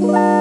Bye.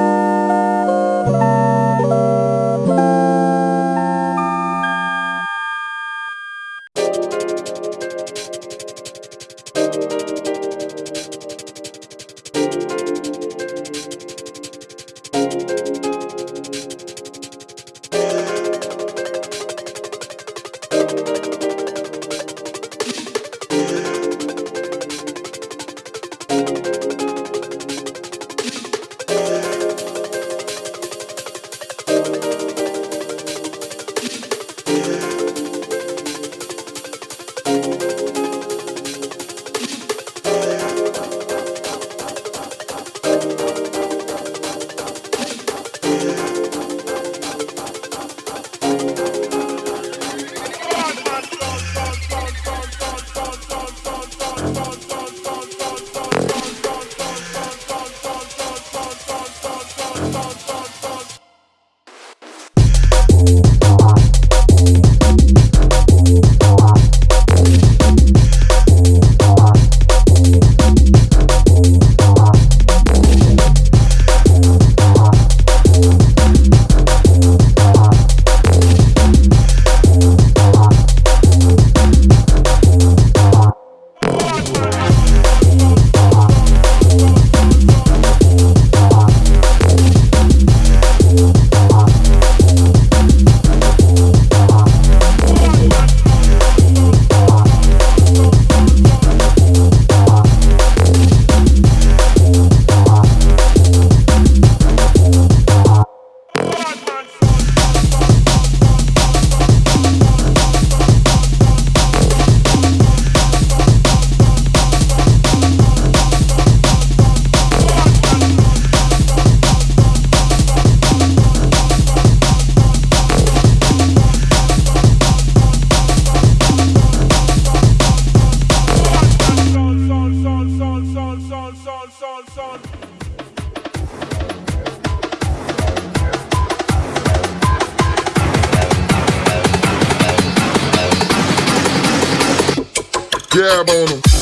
Dab on them.